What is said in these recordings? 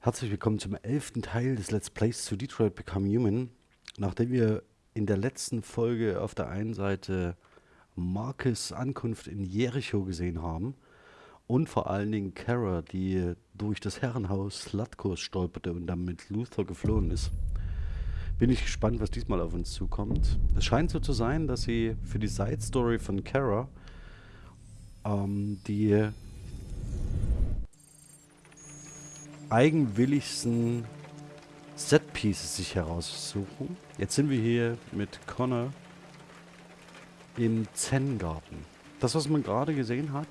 Herzlich willkommen zum elften Teil des Let's Plays zu Detroit Become Human. Nachdem wir in der letzten Folge auf der einen Seite Marcus Ankunft in Jericho gesehen haben und vor allen Dingen Kara, die durch das Herrenhaus Slatkos stolperte und dann mit Luther geflohen ist, bin ich gespannt, was diesmal auf uns zukommt. Es scheint so zu sein, dass sie für die Side Story von Kara ähm, die eigenwilligsten Setpieces sich heraussuchen. Jetzt sind wir hier mit Connor im Zen-Garten. Das, was man gerade gesehen hat,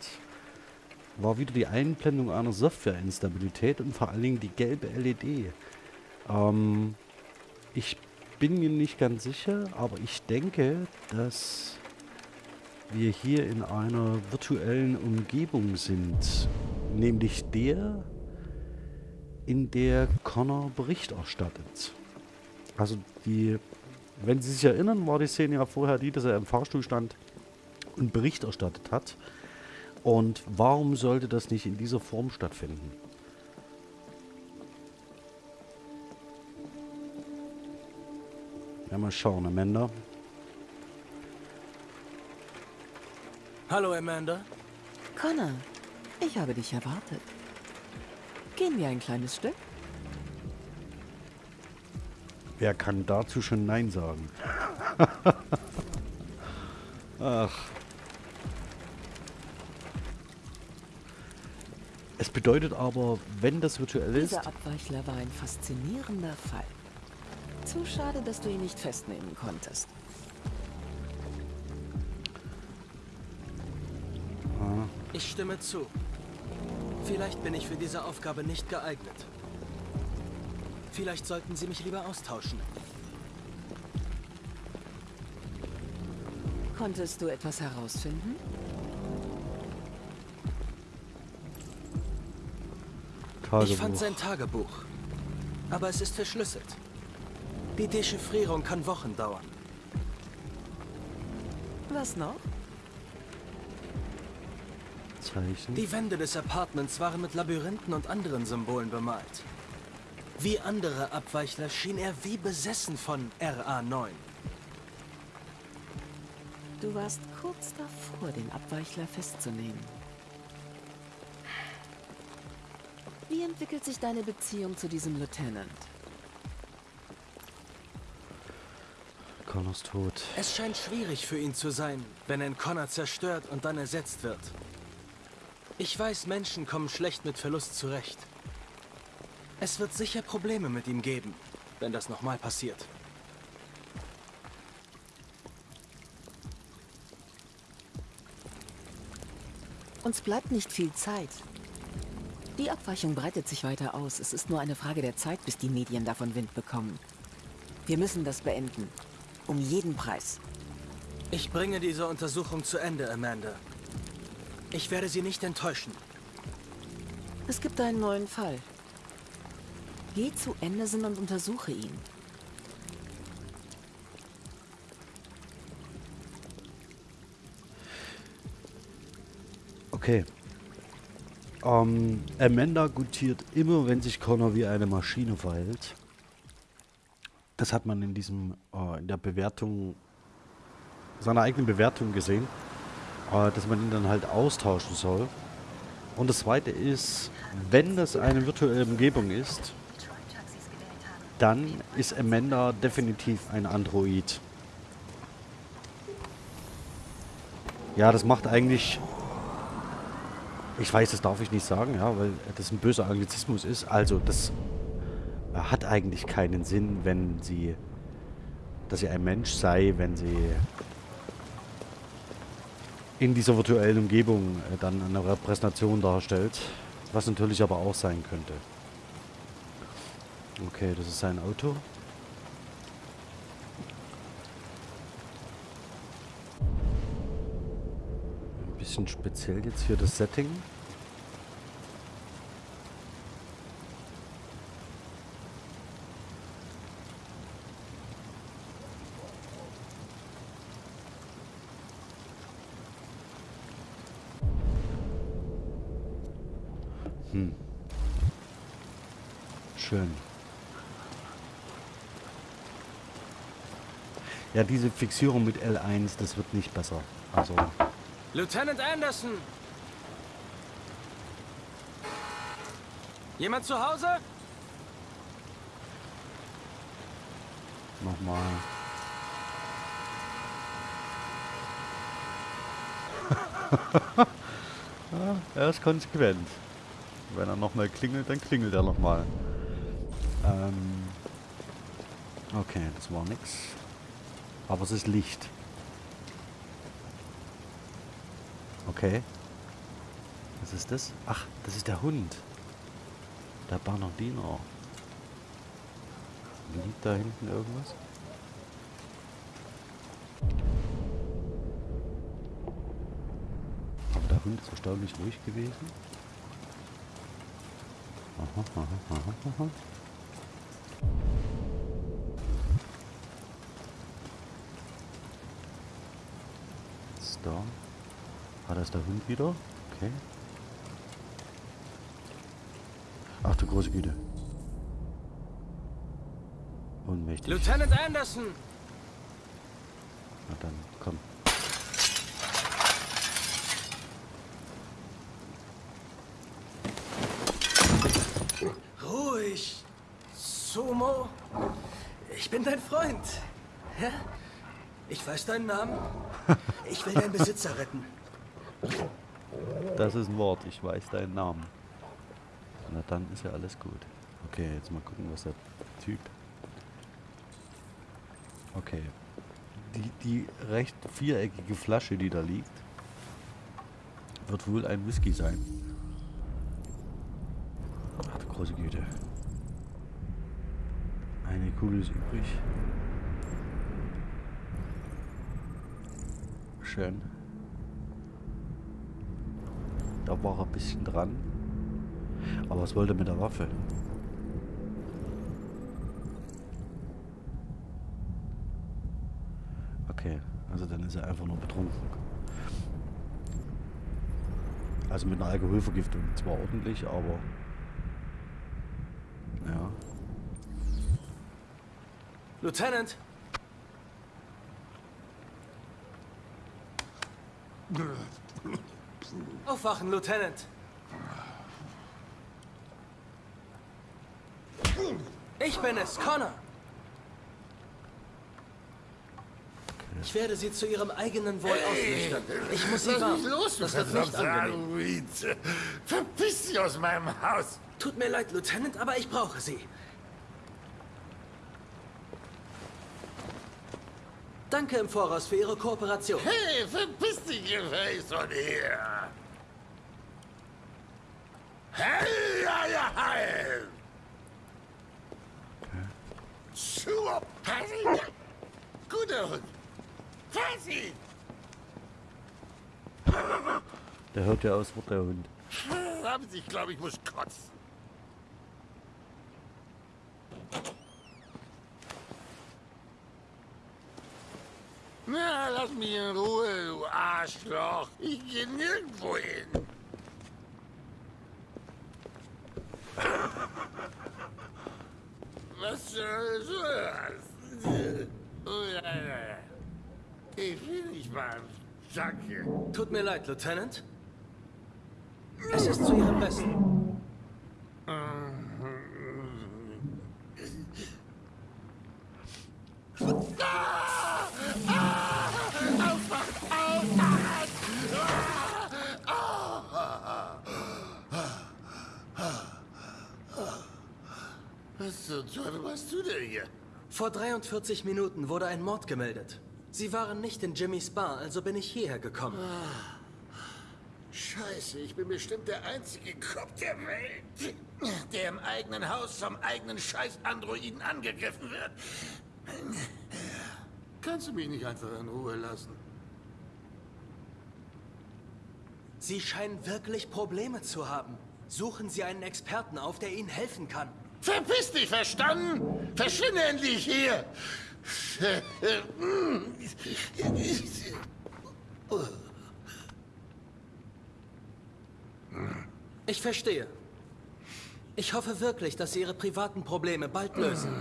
war wieder die Einblendung einer Software-Instabilität und vor allen Dingen die gelbe LED. Ähm, ich bin mir nicht ganz sicher, aber ich denke, dass wir hier in einer virtuellen Umgebung sind. Nämlich der in der Connor Bericht erstattet. Also die, wenn Sie sich erinnern, war die Szene ja vorher die, dass er im Fahrstuhl stand und Bericht erstattet hat. Und warum sollte das nicht in dieser Form stattfinden? Ja, mal schauen, Amanda. Hallo, Amanda. Connor, ich habe dich erwartet. Gehen wir ein kleines Stück? Wer kann dazu schon Nein sagen? Ach. Es bedeutet aber, wenn das virtuell ist... Dieser Abweichler war ein faszinierender Fall. Zu schade, dass du ihn nicht festnehmen konntest. Ich stimme zu. Vielleicht bin ich für diese Aufgabe nicht geeignet. Vielleicht sollten Sie mich lieber austauschen. Konntest du etwas herausfinden? Tagebuch. Ich fand sein Tagebuch. Aber es ist verschlüsselt. Die Dechiffrierung kann Wochen dauern. Was noch? Zeichen. Die Wände des Apartments waren mit Labyrinthen und anderen Symbolen bemalt. Wie andere Abweichler schien er wie besessen von RA9. Du warst kurz davor, den Abweichler festzunehmen. Wie entwickelt sich deine Beziehung zu diesem Lieutenant? Connors tot. Es scheint schwierig für ihn zu sein, wenn ein Connor zerstört und dann ersetzt wird. Ich weiß, Menschen kommen schlecht mit Verlust zurecht. Es wird sicher Probleme mit ihm geben, wenn das nochmal passiert. Uns bleibt nicht viel Zeit. Die Abweichung breitet sich weiter aus. Es ist nur eine Frage der Zeit, bis die Medien davon Wind bekommen. Wir müssen das beenden. Um jeden Preis. Ich bringe diese Untersuchung zu Ende, Amanda. Ich werde Sie nicht enttäuschen. Es gibt einen neuen Fall. Geh zu Anderson und untersuche ihn. Okay. Ähm, Amanda gutiert immer, wenn sich Connor wie eine Maschine verhält. Das hat man in diesem, äh, in der Bewertung, seiner eigenen Bewertung gesehen, äh, dass man ihn dann halt austauschen soll. Und das zweite ist, wenn das eine virtuelle Umgebung ist, dann ist Amanda definitiv ein Android. Ja, das macht eigentlich... Ich weiß, das darf ich nicht sagen, ja, weil das ein böser Anglizismus ist. Also, das hat eigentlich keinen Sinn, wenn sie... dass sie ein Mensch sei, wenn sie in dieser virtuellen Umgebung äh, dann eine Repräsentation darstellt. Was natürlich aber auch sein könnte. Okay, das ist sein Auto. Ein bisschen speziell jetzt hier das Setting. Hm. Schön. Ja, diese Fixierung mit L1, das wird nicht besser. Also, Lieutenant Anderson! Jemand zu Hause? nochmal. ja, er ist konsequent. Wenn er nochmal klingelt, dann klingelt er nochmal. Ähm okay, das war nix. Aber es ist Licht. Okay. Was ist das? Ach, das ist der Hund. Der Bernardiner. Liegt da hinten irgendwas? Aber der Hund ist erstaunlich ruhig gewesen. Aha, aha, aha. Ist da. Ah, da ist der Hund wieder. Okay. Ach du große Güte. Ohnmächtig. Lieutenant Anderson! Na dann, komm. Ruhig. Sumo. Ich bin dein Freund. Ja? Ich weiß deinen Namen. Ich will deinen Besitzer retten. Das ist ein Wort, ich weiß deinen Namen. Na dann ist ja alles gut. Okay, jetzt mal gucken, was der Typ... Okay. Die, die recht viereckige Flasche, die da liegt, wird wohl ein Whisky sein. Ach du große Güte. Eine Kugel ist übrig. Schön. Da war er ein bisschen dran. Aber was wollte mit der Waffe? Okay, also dann ist er einfach nur betrunken. Also mit einer Alkoholvergiftung. Zwar ordentlich, aber... Ja. Lieutenant! Aufwachen, Lieutenant! Ich bin es, Connor! Ich werde Sie zu Ihrem eigenen Wohl ausnüchtern. Ich muss Sie warnen. los, Das wird nicht angenehm. Verpiss dich aus meinem Haus! Tut mir leid, Lieutenant, aber ich brauche Sie. Danke im Voraus für Ihre Kooperation. Hey, verpiss dich gefälligst von hier! Hey, ja, ja, hey! Schuhe, pass ihn! Guter Hund! Pass ihn! Der hört ja aus, wird der Hund. Haben sich, glaube ich, muss kotzen. Na, lass mich in Ruhe, du Arschloch. Ich gehe nirgendwo hin. Was soll das? Oh, ja, ja, ja. Ich will nicht mal. Danke. Tut mir leid, Lieutenant. Es ist zu Ihrem Besten. Was zur Teufel machst du denn hier? Vor 43 Minuten wurde ein Mord gemeldet. Sie waren nicht in Jimmys Bar, also bin ich hierher gekommen. Scheiße, ich bin bestimmt der einzige Kopf der Welt, der im eigenen Haus vom eigenen Scheiß-Androiden angegriffen wird. Kannst du mich nicht einfach in Ruhe lassen? Sie scheinen wirklich Probleme zu haben. Suchen Sie einen Experten auf, der Ihnen helfen kann. Verpiss dich, verstanden? Verschwinde endlich hier! Ich verstehe. Ich hoffe wirklich, dass Sie Ihre privaten Probleme bald lösen.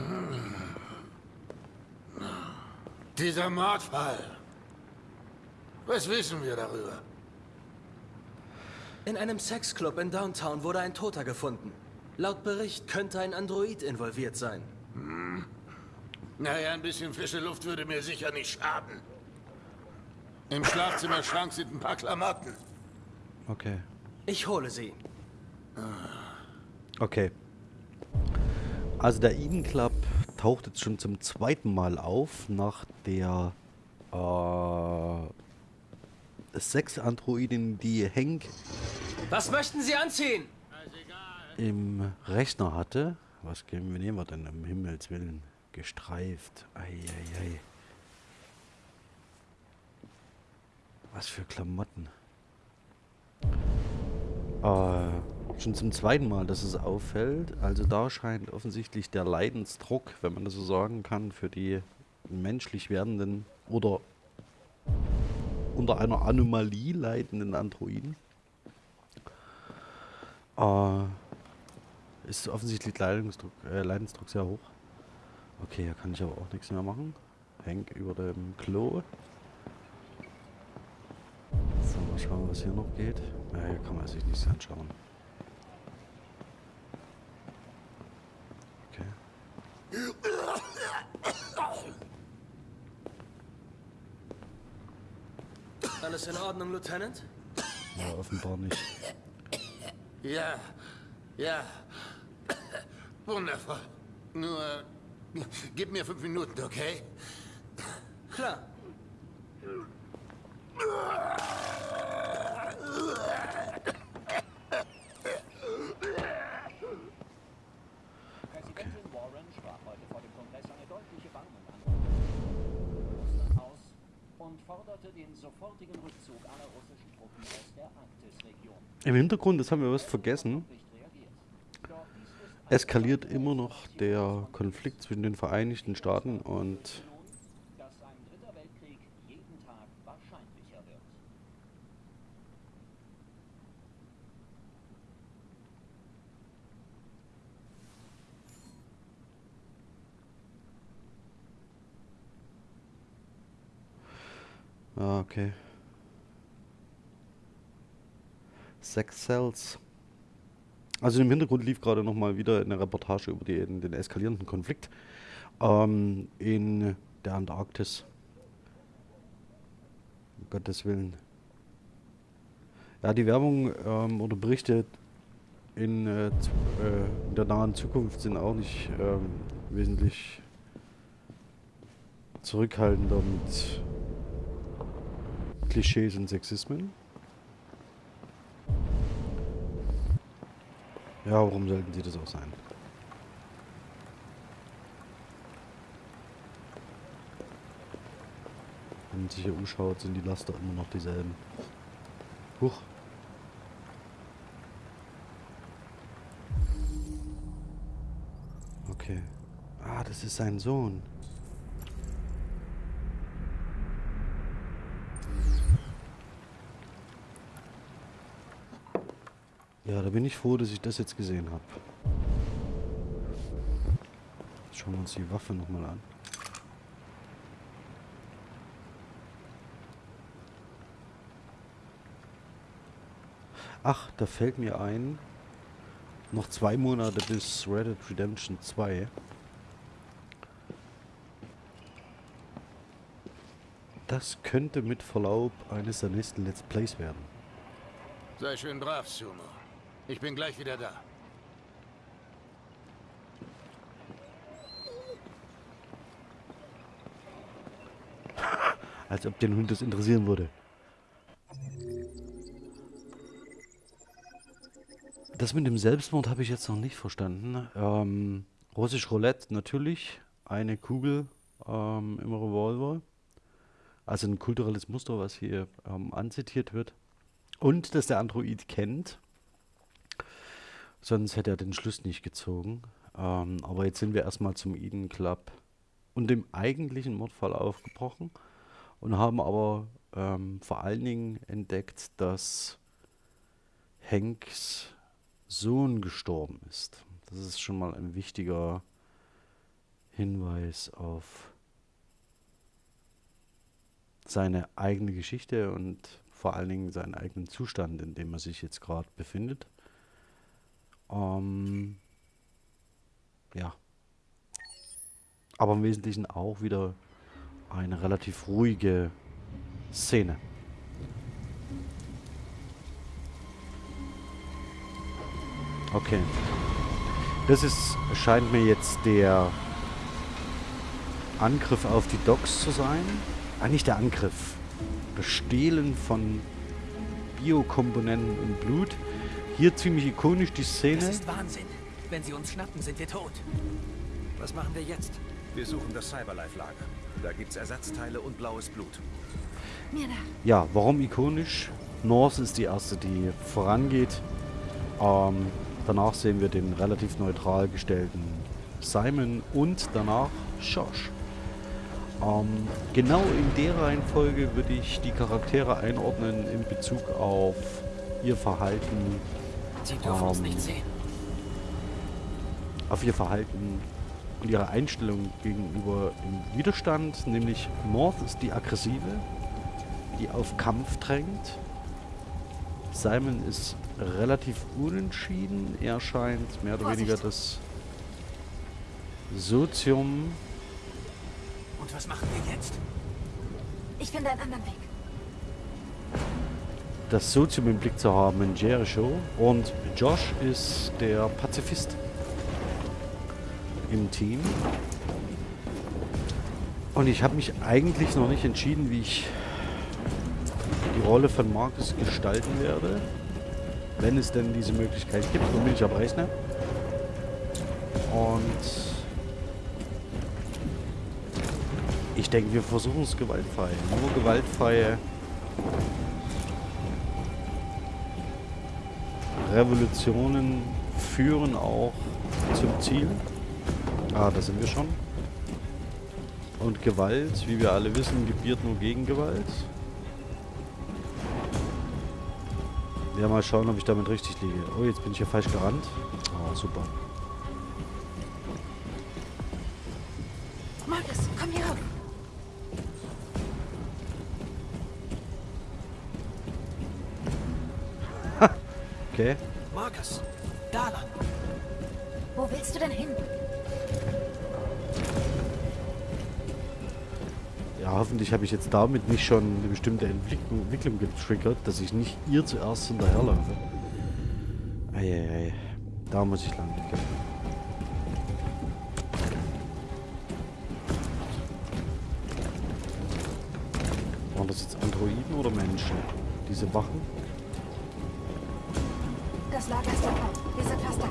Dieser Mordfall. Was wissen wir darüber? In einem Sexclub in Downtown wurde ein Toter gefunden. Laut Bericht könnte ein Android involviert sein. Naja, ein bisschen frische Luft würde mir sicher nicht schaden. Im Schlafzimmerschrank sind ein paar Klamotten. Okay. Ich hole sie. Okay. Also der Eden Club taucht jetzt schon zum zweiten Mal auf, nach der äh, sechs Androiden, die Hank Was möchten Sie anziehen? Im Rechner hatte. Was nehmen wir denn um Himmels Willen? Gestreift. Eieiei. Was für Klamotten. Äh, schon zum zweiten Mal, dass es auffällt. Also da scheint offensichtlich der Leidensdruck, wenn man das so sagen kann, für die menschlich werdenden oder unter einer Anomalie leidenden Androiden. Äh, ist offensichtlich Leidensdruck, äh, Leidensdruck sehr hoch. Okay, hier kann ich aber auch nichts mehr machen. Henk über dem Klo. So, mal schauen, was hier noch geht. Ja, hier kann man sich nichts anschauen. Okay. Alles in Ordnung, Lieutenant? Ja, offenbar nicht. Ja, ja. Wundervoll. Nur, gib mir fünf Minuten, okay? Klar. Präsidentin Warren sprach heute vor dem Kongress eine deutliche Warnung an Russland aus und forderte den sofortigen Rückzug aller russischen Truppen aus der Arktisregion. Im Hintergrund, das haben wir was vergessen, Nicht reagiert. Doch dies ist eskaliert immer noch der Konflikt zwischen den Vereinigten Staaten und. Ah, okay. Sex Cells. Also im Hintergrund lief gerade noch mal wieder eine Reportage über den, den eskalierenden Konflikt ähm, in der Antarktis. Um Gottes Willen. Ja, die Werbung ähm, oder Berichte in, äh, äh, in der nahen Zukunft sind auch nicht ähm, wesentlich zurückhaltender mit Klischees und Sexismen. Ja, warum sollten sie das auch sein? Wenn man sich hier umschaut, sind die Laster immer noch dieselben. Huch. Okay. Ah, das ist sein Sohn. Ja, da bin ich froh, dass ich das jetzt gesehen habe. Schauen wir uns die Waffe nochmal an. Ach, da fällt mir ein, noch zwei Monate bis Red Dead Redemption 2. Das könnte mit Verlaub eines der nächsten Let's Plays werden. Sei schön brav, Sumo. Ich bin gleich wieder da. Als ob den Hund das interessieren würde. Das mit dem Selbstmord habe ich jetzt noch nicht verstanden. Ähm, Russisch Roulette natürlich. Eine Kugel ähm, im Revolver. Also ein kulturelles Muster, was hier ähm, anzitiert wird. Und dass der Android kennt. Sonst hätte er den Schluss nicht gezogen. Ähm, aber jetzt sind wir erstmal zum Eden Club und dem eigentlichen Mordfall aufgebrochen und haben aber ähm, vor allen Dingen entdeckt, dass Hanks Sohn gestorben ist. Das ist schon mal ein wichtiger Hinweis auf seine eigene Geschichte und vor allen Dingen seinen eigenen Zustand, in dem er sich jetzt gerade befindet. Ähm, ja. Aber im Wesentlichen auch wieder eine relativ ruhige Szene. Okay. Das ist, scheint mir jetzt der Angriff auf die Docks zu sein. Ah, nicht der Angriff. Das Stehlen von Biokomponenten und Blut. Hier ziemlich ikonisch die Szene. Das ist Wahnsinn. Wenn sie uns schnappen, sind wir tot. Was machen wir jetzt? Wir suchen das Cyberlife-Lager. Da gibt's Ersatzteile und blaues Blut. Ja, warum ikonisch? Norse ist die erste, die vorangeht. Ähm, danach sehen wir den relativ neutral gestellten Simon und danach Josh. Ähm, genau in der Reihenfolge würde ich die Charaktere einordnen in Bezug auf ihr Verhalten, Sie dürfen uns Ähm, nicht sehen. auf ihr Verhalten und ihre Einstellung gegenüber dem Widerstand, nämlich Morth ist die aggressive, die auf Kampf drängt. Simon ist relativ unentschieden. Er scheint mehr oder Vorsicht. weniger das Sozium. Und was machen wir jetzt? Ich finde einen anderen Weg. Das Sozium im Blick zu haben in Jericho. Und Josh ist der Pazifist im Team. Und ich habe mich eigentlich noch nicht entschieden, wie ich die Rolle von Marcus gestalten werde. Wenn es denn diese Möglichkeit gibt, womit ich aber rechne. Und ich denke, wir versuchen es gewaltfrei. Nur gewaltfreie Revolutionen führen auch zum Ziel. Ah, da sind wir schon. Und Gewalt, wie wir alle wissen, gebiert nur Gegengewalt. Ja, mal schauen, ob ich damit richtig liege. Oh, jetzt bin ich hier falsch gerannt. Oh, super. Okay. Marcus, da lang. Wo willst du denn hin? Ja, hoffentlich habe ich jetzt damit nicht schon eine bestimmte Entwicklung, Entwicklung getriggert, dass ich nicht ihr zuerst hinterherlaufe. Eieiei. Da muss ich lang. Okay. Waren das jetzt Androiden oder Menschen? Diese Wachen? Das Lager ist dabei. Wir sind fast da.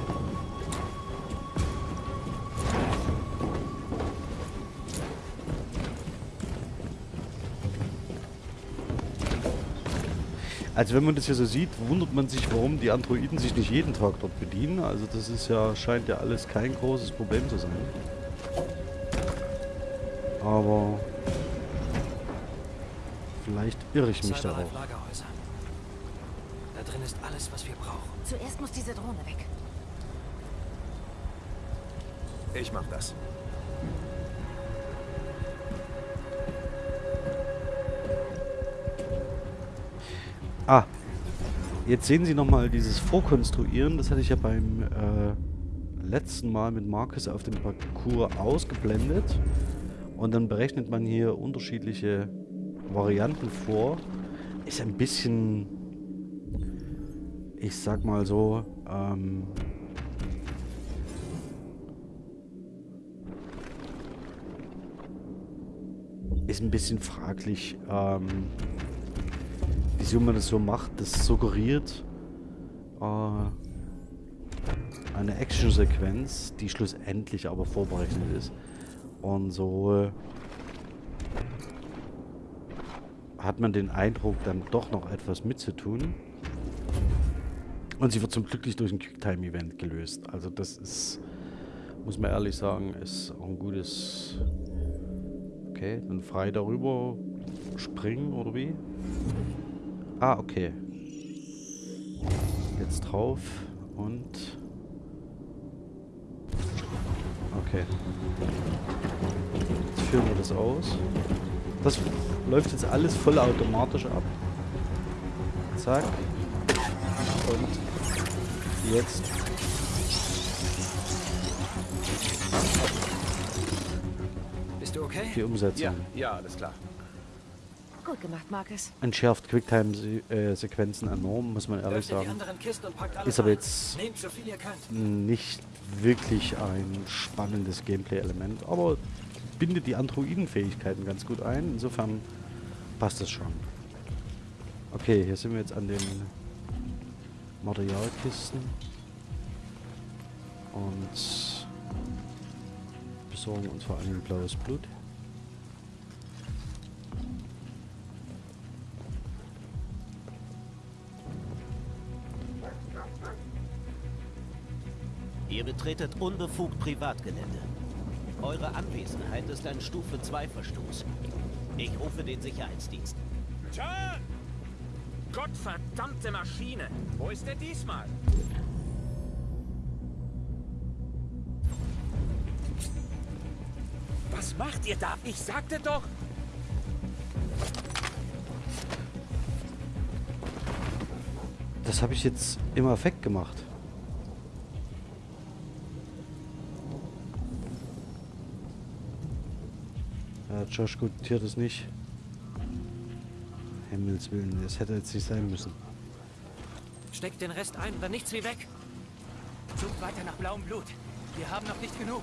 Also wenn man das hier so sieht, wundert man sich, warum die Androiden sich nicht jeden Tag dort bedienen. Also das ist ja, scheint ja alles kein großes Problem zu sein. Aber vielleicht irre ich mich da auch. Cyberlife Lagerhäuser. Da drin ist alles, was wir brauchen. Zuerst muss diese Drohne weg. Ich mach das. Ah, jetzt sehen Sie nochmal dieses Vorkonstruieren. Das hatte ich ja beim äh, letzten Mal mit Marcus auf dem Parcours ausgeblendet. Und dann berechnet man hier unterschiedliche Varianten vor. Ist ein bisschen, ich sag mal so, ähm, ist ein bisschen fraglich, ähm, wieso man das so macht. Das suggeriert äh, eine Action-Sequenz, die schlussendlich aber vorberechnet ist. Und so äh, hat man den Eindruck, dann doch noch etwas mitzutun. Und sie wird zum Glück nicht durch ein Quicktime-Event gelöst. Also das ist, muss man ehrlich sagen, ist auch ein gutes... Okay, dann frei darüber springen oder wie? Ah, okay. Jetzt drauf und Okay. Jetzt führen wir das aus. Das läuft jetzt alles vollautomatisch ab. Zack. Und jetzt. Bist du okay? Die Umsetzung. Ja, ja, alles klar. Gut gemacht, Marcus. Entschärft Quicktime-Sequenzen enorm, muss man ehrlich sagen. Ist aber jetzt Nehmt so viel ihr könnt. nicht wirklich ein spannendes Gameplay-Element, aber bindet die Androiden-Fähigkeiten ganz gut ein. Insofern passt es schon. Okay, hier sind wir jetzt an den Materialkisten und besorgen uns vor allem blaues Blut. Ihr betretet unbefugt Privatgelände. Eure Anwesenheit ist ein Stufe 2 Verstoß. Ich rufe den Sicherheitsdienst. John! Gottverdammte Maschine! Wo ist er diesmal? Was macht ihr da? Ich sagte doch... Das habe ich jetzt im Affekt gemacht. Ja, Josh gutiert es nicht. Himmels Willen, das hätte jetzt nicht sein müssen. Steckt den Rest ein dann nichts wie weg. Sucht weiter nach blauem Blut. Wir haben noch nicht genug.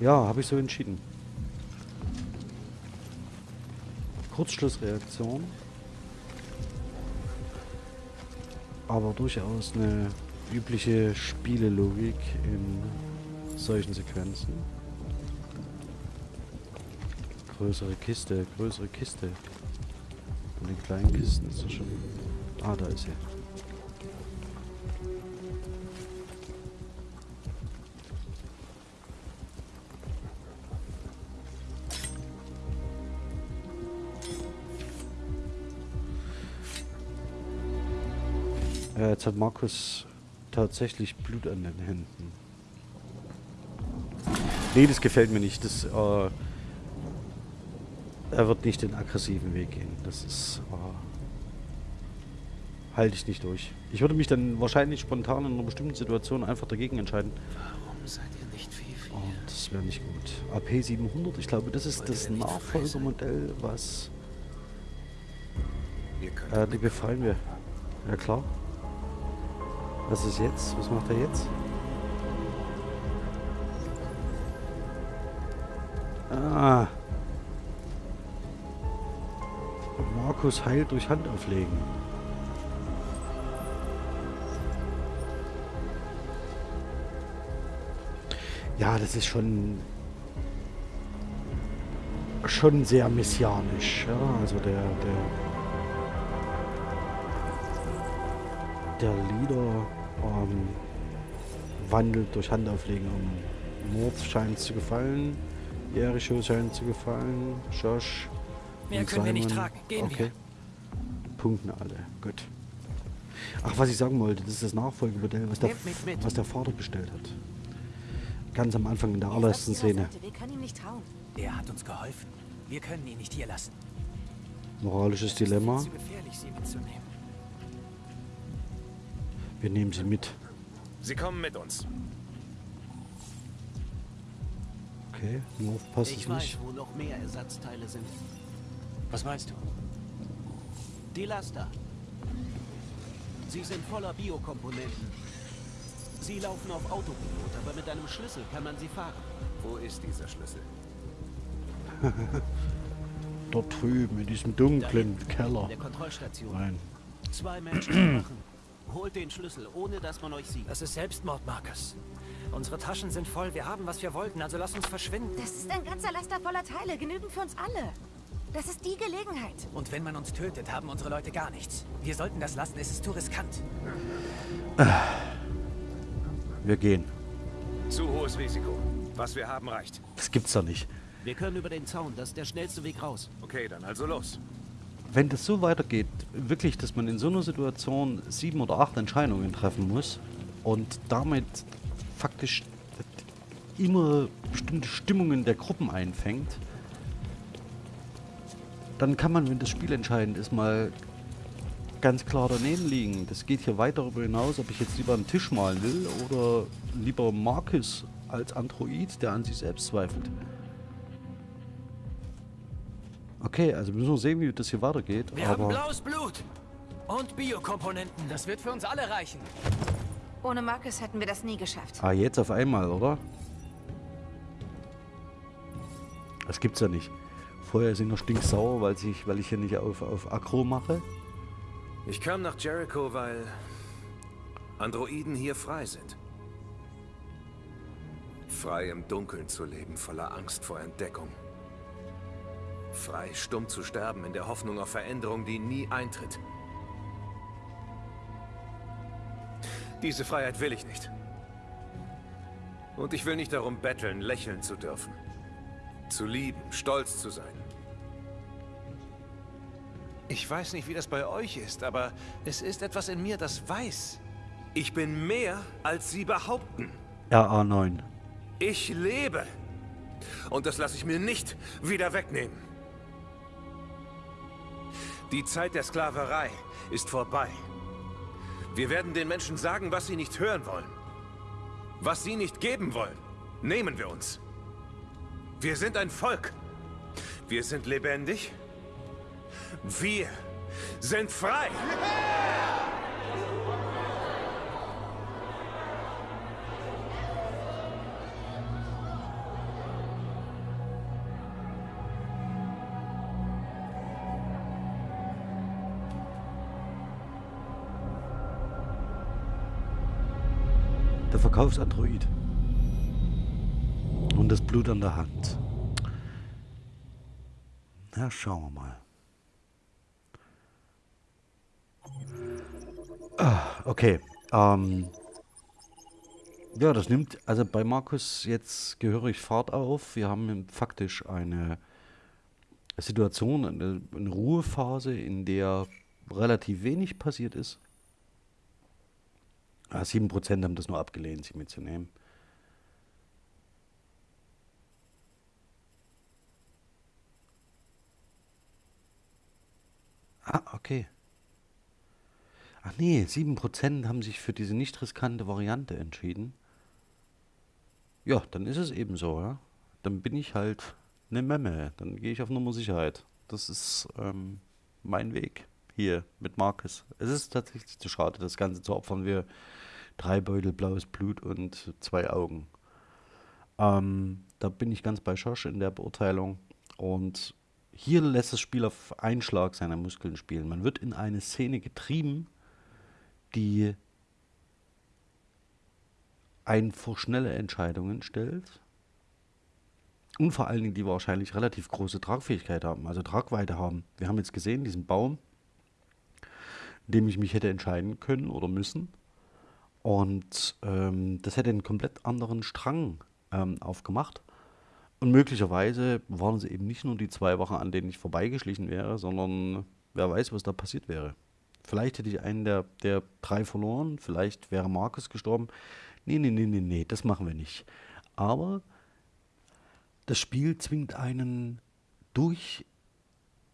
Ja, habe ich so entschieden. Kurzschlussreaktion. Aber durchaus eine übliche Spielelogik in solchen Sequenzen. Größere Kiste, größere Kiste. Und den kleinen Kisten ist das schon. Ah, da ist sie. Jetzt hat Markus tatsächlich Blut an den Händen. Nee, das gefällt mir nicht. Das, äh, er wird nicht den aggressiven Weg gehen. Das ist... Äh, halte ich nicht durch. Ich würde mich dann wahrscheinlich spontan in einer bestimmten Situation einfach dagegen entscheiden. Warum seid ihr nicht wie wir? Und das wäre nicht gut. AP 700, ich glaube, das ist Wollt das? Nachfolgermodell, was... Äh, die befreien wir. Ja klar. Was ist jetzt? Was macht er jetzt? Ah. Markus heilt durch Handauflegen. Ja, das ist schon schon sehr messianisch. Ja, also der der der Leader ähm, wandelt durch Handauflegen um. Mord scheint zu gefallen. Jericho scheint zu gefallen. Josh. Mehr und können wir nicht tragen. Gehen okay. wir. Punkten alle. Gut. Ach, was ich sagen wollte, das ist das Nachfolgemodell, was der, mich mit. was der Vater bestellt hat. Ganz am Anfang in der allerersten Szene. Wir können ihm nicht trauen. Er hat uns geholfen. Wir können ihn nicht hier lassen. Moralisches Dilemma. Wir nehmen sie mit. Sie kommen mit uns. Okay, nur aufpassen Ich weiß, nicht. wo noch mehr Ersatzteile sind. Was meinst du? Die Laster. Sie sind voller Biokomponenten. Sie laufen auf Autopilot, aber mit einem Schlüssel kann man sie fahren. Wo ist dieser Schlüssel? Dort drüben, in diesem dunklen Keller. In der Kontrollstation. Nein. Zwei Menschen machen. Holt den Schlüssel, ohne dass man euch sieht. Das ist Selbstmord, Marcus. Unsere Taschen sind voll. Wir haben, was wir wollten. Also lass uns verschwinden. Das ist ein ganzer Laster voller Teile, genügend für uns alle. Das ist die Gelegenheit. Und wenn man uns tötet, haben unsere Leute gar nichts. Wir sollten das lassen. Es ist zu riskant. Wir gehen. Zu hohes Risiko. Was wir haben, reicht. Das gibt's doch nicht. Wir können über den Zaun, das ist der schnellste Weg raus. Okay, dann also los. Wenn das so weitergeht, wirklich, dass man in so einer Situation sieben oder acht Entscheidungen treffen muss und damit faktisch immer bestimmte Stimmungen der Gruppen einfängt, dann kann man, wenn das Spiel entscheidend ist, mal ganz klar daneben liegen. Das geht hier weit darüber hinaus, ob ich jetzt lieber einen Tisch malen will oder lieber Marcus als Android, der an sich selbst zweifelt. Okay, also müssen wir sehen, wie das hier weitergeht. Wir haben aber blaues Blut und Biokomponenten. Das wird für uns alle reichen. Ohne Marcus hätten wir das nie geschafft. ah, jetzt auf einmal, oder? Das gibt's ja nicht. Vorher sind wir stinksauer, weil, sich, weil ich hier nicht auf, auf Aggro mache. Ich kam nach Jericho, weil Androiden hier frei sind. Frei im Dunkeln zu leben, voller Angst vor Entdeckung. Frei stumm zu sterben in der Hoffnung auf Veränderung, die nie eintritt. Diese Freiheit will ich nicht. Und ich will nicht darum betteln, lächeln zu dürfen. Zu lieben, stolz zu sein. Ich weiß nicht, wie das bei euch ist, aber es ist etwas in mir, das weiß. Ich bin mehr, als sie behaupten. RA9. Ich lebe. Und das lasse ich mir nicht wieder wegnehmen. Die Zeit der Sklaverei ist vorbei. Wir werden den Menschen sagen, was sie nicht hören wollen. Was sie nicht geben wollen, nehmen wir uns. Wir sind ein Volk. Wir sind lebendig. Wir sind frei. Der Verkaufsandroid. Und das Blut an der Hand. Na, schauen wir mal. Ah, okay. Ähm, ja, das nimmt also bei Markus jetzt gehörig Fahrt auf. Wir haben faktisch eine Situation, eine, eine Ruhephase, in der relativ wenig passiert ist. Ah, 7% haben das nur abgelehnt, sie mitzunehmen. Ah, okay. Ach nee, 7% haben sich für diese nicht riskante Variante entschieden. Ja, dann ist es eben so, ja. Dann bin ich halt eine Memme. Dann gehe ich auf Nummer Sicherheit. Das ist ähm, mein Weg hier mit Marcus. Es ist tatsächlich zu schade, das Ganze zu opfern. Wir drei Beutel blaues Blut und zwei Augen. Ähm, da bin ich ganz bei Josh in der Beurteilung. Und hier lässt das Spiel auf einen Schlag seiner Muskeln spielen. Man wird in eine Szene getrieben, die einen vor schnelle Entscheidungen stellt und vor allen Dingen die wahrscheinlich relativ große Tragfähigkeit haben, also Tragweite haben. Wir haben jetzt gesehen, diesen Baum, dem ich mich hätte entscheiden können oder müssen. Und ähm, das hätte einen komplett anderen Strang ähm, aufgemacht. Und möglicherweise waren es eben nicht nur die zwei Wochen, an denen ich vorbeigeschlichen wäre, sondern wer weiß, was da passiert wäre. Vielleicht hätte ich einen der, der drei verloren, vielleicht wäre Markus gestorben. Nee, nee, nee, nee, nee, das machen wir nicht. Aber das Spiel zwingt einen durch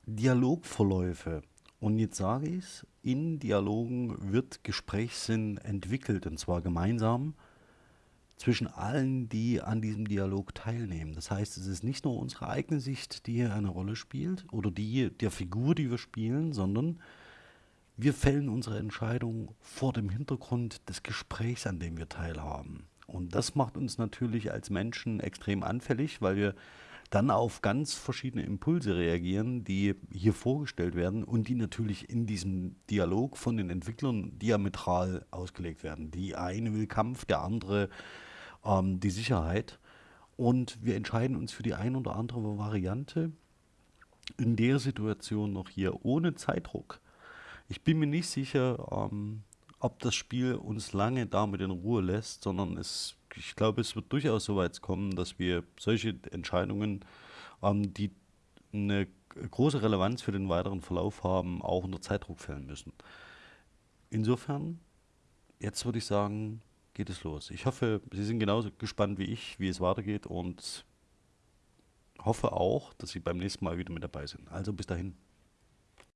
Dialogverläufe. Und jetzt sage ich es, in Dialogen wird Gesprächssinn entwickelt, und zwar gemeinsam zwischen allen, die an diesem Dialog teilnehmen. Das heißt, es ist nicht nur unsere eigene Sicht, die hier eine Rolle spielt, oder die der Figur, die wir spielen, sondern wir fällen unsere Entscheidung vor dem Hintergrund des Gesprächs, an dem wir teilhaben. Und das macht uns natürlich als Menschen extrem anfällig, weil wir dann auf ganz verschiedene Impulse reagieren, die hier vorgestellt werden und die natürlich in diesem Dialog von den Entwicklern diametral ausgelegt werden. Die eine will Kampf, der andere ähm, die Sicherheit. Und wir entscheiden uns für die eine oder andere Variante in der Situation noch hier ohne Zeitdruck. Ich bin mir nicht sicher, ähm, ob das Spiel uns lange damit in Ruhe lässt, sondern es ich glaube, es wird durchaus so weit kommen, dass wir solche Entscheidungen, ähm, die eine große Relevanz für den weiteren Verlauf haben, auch unter Zeitdruck fällen müssen. Insofern, jetzt würde ich sagen, geht es los. Ich hoffe, Sie sind genauso gespannt wie ich, wie es weitergeht und hoffe auch, dass Sie beim nächsten Mal wieder mit dabei sind. Also bis dahin.